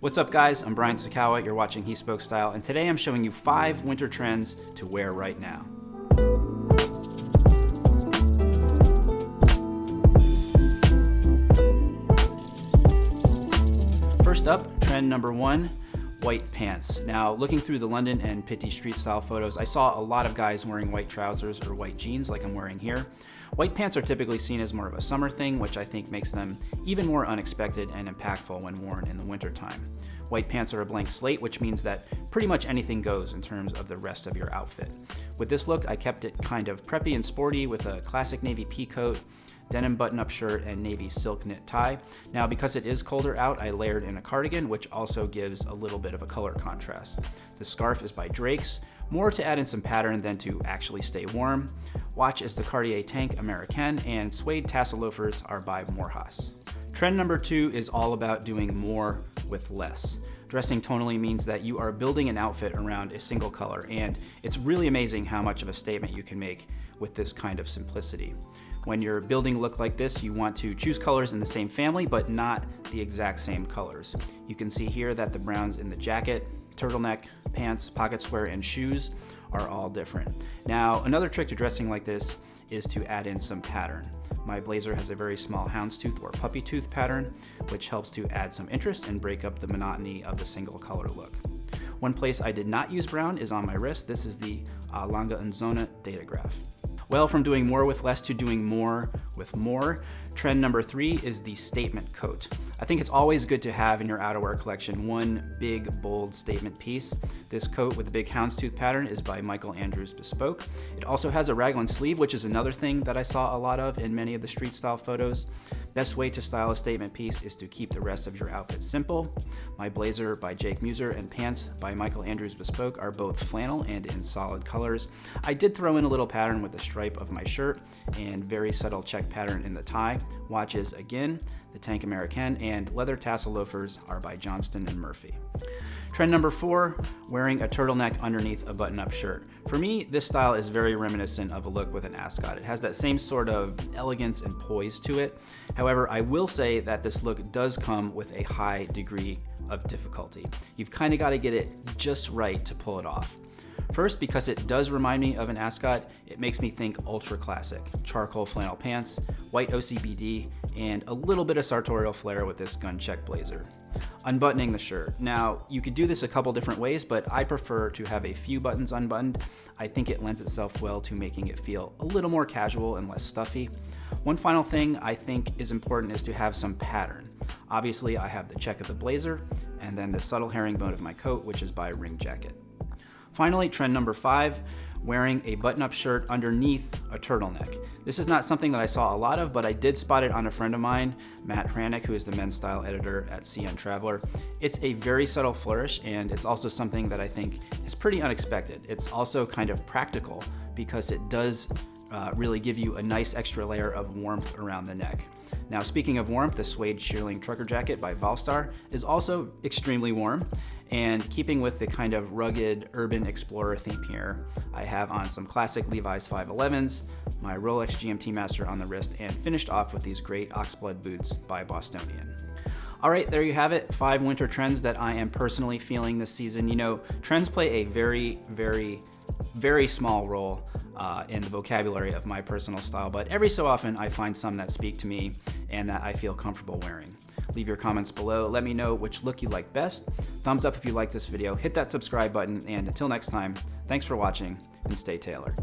What's up guys, I'm Brian Sacawa, you're watching He Spoke Style, and today I'm showing you five winter trends to wear right now. First up, trend number one, white pants. Now, looking through the London and Pitti street style photos, I saw a lot of guys wearing white trousers or white jeans like I'm wearing here. White pants are typically seen as more of a summer thing, which I think makes them even more unexpected and impactful when worn in the wintertime. White pants are a blank slate, which means that pretty much anything goes in terms of the rest of your outfit. With this look, I kept it kind of preppy and sporty with a classic navy pea coat, denim button-up shirt, and navy silk knit tie. Now, because it is colder out, I layered in a cardigan, which also gives a little bit of a color contrast. The scarf is by Drake's, more to add in some pattern than to actually stay warm. Watch is the Cartier Tank Americaine, and suede tassel loafers are by Morehouse. Trend number two is all about doing more with less. Dressing tonally means that you are building an outfit around a single color, and it's really amazing how much of a statement you can make with this kind of simplicity. When you're building look like this, you want to choose colors in the same family, but not the exact same colors. You can see here that the browns in the jacket, turtleneck, pants, pocket square, and shoes are all different. Now, another trick to dressing like this is to add in some pattern. My blazer has a very small houndstooth or puppy tooth pattern, which helps to add some interest and break up the monotony of the single color look. One place I did not use brown is on my wrist. This is the uh, Lange und Söhne Datograph. Well, from doing more with less to doing more with more, trend number three is the statement coat. I think it's always good to have in your outerwear collection one big, bold statement piece. This coat with the big houndstooth pattern is by Michael Andrews Bespoke. It also has a raglan sleeve, which is another thing that I saw a lot of in many of the street style photos. Best way to style a statement piece is to keep the rest of your outfit simple. My blazer by Jake Mueser and pants by Michael Andrews Bespoke are both flannel and in solid colors. I did throw in a little pattern with the stripe of my shirt and very subtle check pattern in the tie. Watches again, the Tank Americaine, and leather tassel loafers are by Johnston and Murphy. Trend number four, wearing a turtleneck underneath a button-up shirt. For me, this style is very reminiscent of a look with an ascot. It has that same sort of elegance and poise to it. However, I will say that this look does come with a high degree of difficulty. You've kind of got to get it just right to pull it off. First, because it does remind me of an ascot, it makes me think ultra classic. Charcoal flannel pants, white OCBD, and a little bit of sartorial flair with this gun check blazer. Unbuttoning the shirt. Now, you could do this a couple different ways, but I prefer to have a few buttons unbuttoned. I think it lends itself well to making it feel a little more casual and less stuffy. One final thing I think is important is to have some pattern. Obviously, I have the check of the blazer, and then the subtle herringbone of my coat, which is by Ring Jacket. Finally, trend number five, wearing a button-up shirt underneath a turtleneck. This is not something that I saw a lot of, but I did spot it on a friend of mine, Matt Hranek, who is the men's style editor at CN Traveler. It's a very subtle flourish, and it's also something that I think is pretty unexpected. It's also kind of practical because it does uh, really give you a nice extra layer of warmth around the neck. Now speaking of warmth, the suede shearling trucker jacket by Valstar is also extremely warm and keeping with the kind of rugged urban explorer theme here, I have on some classic Levi's 511s, my Rolex GMT Master on the wrist, and finished off with these great Oxblood boots by Bostonian. All right, there you have it. Five winter trends that I am personally feeling this season. You know, trends play a very, very, very small role uh, in the vocabulary of my personal style, but every so often I find some that speak to me and that I feel comfortable wearing. Leave your comments below. Let me know which look you like best. Thumbs up if you like this video. Hit that subscribe button. And until next time, thanks for watching and stay tailored.